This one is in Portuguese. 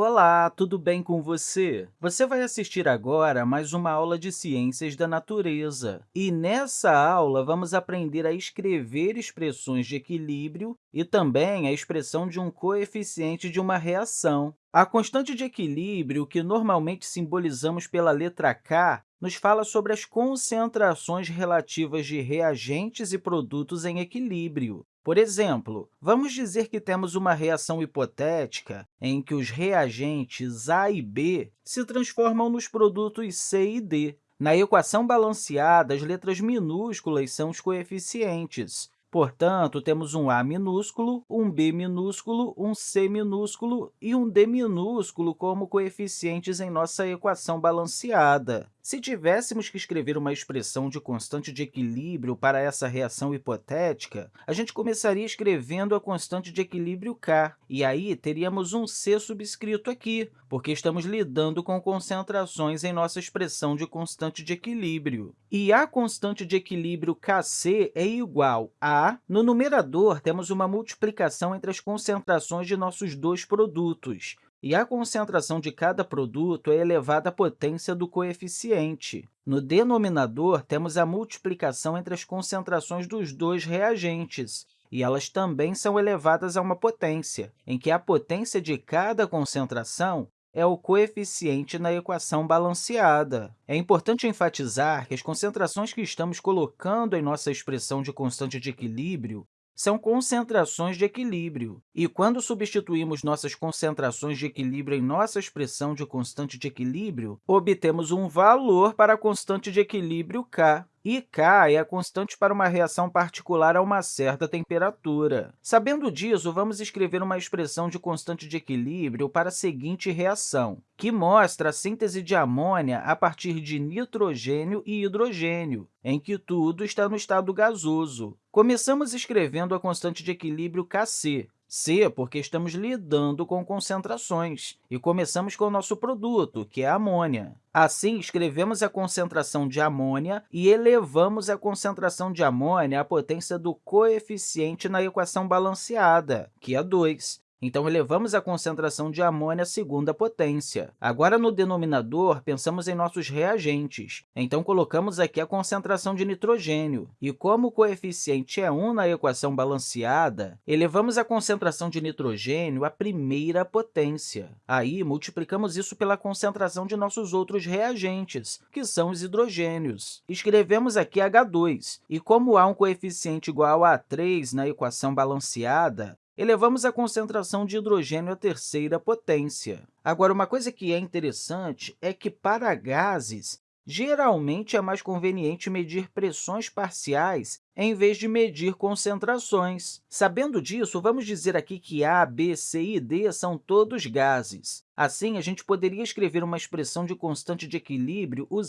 Olá, tudo bem com você? Você vai assistir agora mais uma aula de Ciências da Natureza. E nessa aula, vamos aprender a escrever expressões de equilíbrio e também a expressão de um coeficiente de uma reação. A constante de equilíbrio, que normalmente simbolizamos pela letra K, nos fala sobre as concentrações relativas de reagentes e produtos em equilíbrio. Por exemplo, vamos dizer que temos uma reação hipotética em que os reagentes A e B se transformam nos produtos C e D. Na equação balanceada, as letras minúsculas são os coeficientes, Portanto, temos um A minúsculo, um B minúsculo, um C minúsculo e um D minúsculo como coeficientes em nossa equação balanceada. Se tivéssemos que escrever uma expressão de constante de equilíbrio para essa reação hipotética, a gente começaria escrevendo a constante de equilíbrio K, e aí teríamos um C subscrito aqui, porque estamos lidando com concentrações em nossa expressão de constante de equilíbrio. E a constante de equilíbrio Kc é igual a... No numerador, temos uma multiplicação entre as concentrações de nossos dois produtos, e a concentração de cada produto é elevada à potência do coeficiente. No denominador, temos a multiplicação entre as concentrações dos dois reagentes, e elas também são elevadas a uma potência, em que a potência de cada concentração é o coeficiente na equação balanceada. É importante enfatizar que as concentrações que estamos colocando em nossa expressão de constante de equilíbrio são concentrações de equilíbrio. E quando substituímos nossas concentrações de equilíbrio em nossa expressão de constante de equilíbrio, obtemos um valor para a constante de equilíbrio k e K é a constante para uma reação particular a uma certa temperatura. Sabendo disso, vamos escrever uma expressão de constante de equilíbrio para a seguinte reação, que mostra a síntese de amônia a partir de nitrogênio e hidrogênio, em que tudo está no estado gasoso. Começamos escrevendo a constante de equilíbrio Kc, C, porque estamos lidando com concentrações. E começamos com o nosso produto, que é a amônia. Assim, escrevemos a concentração de amônia e elevamos a concentração de amônia à potência do coeficiente na equação balanceada, que é 2. Então, elevamos a concentração de amônia à segunda potência. Agora, no denominador, pensamos em nossos reagentes. Então, colocamos aqui a concentração de nitrogênio. E como o coeficiente é 1 na equação balanceada, elevamos a concentração de nitrogênio à primeira potência. Aí, multiplicamos isso pela concentração de nossos outros reagentes, que são os hidrogênios. Escrevemos aqui H2, e como há um coeficiente igual a 3 na equação balanceada, elevamos a concentração de hidrogênio à terceira potência. Agora, uma coisa que é interessante é que, para gases, geralmente é mais conveniente medir pressões parciais em vez de medir concentrações. Sabendo disso, vamos dizer aqui que A, B, C e D são todos gases. Assim, a gente poderia escrever uma expressão de constante de equilíbrio usando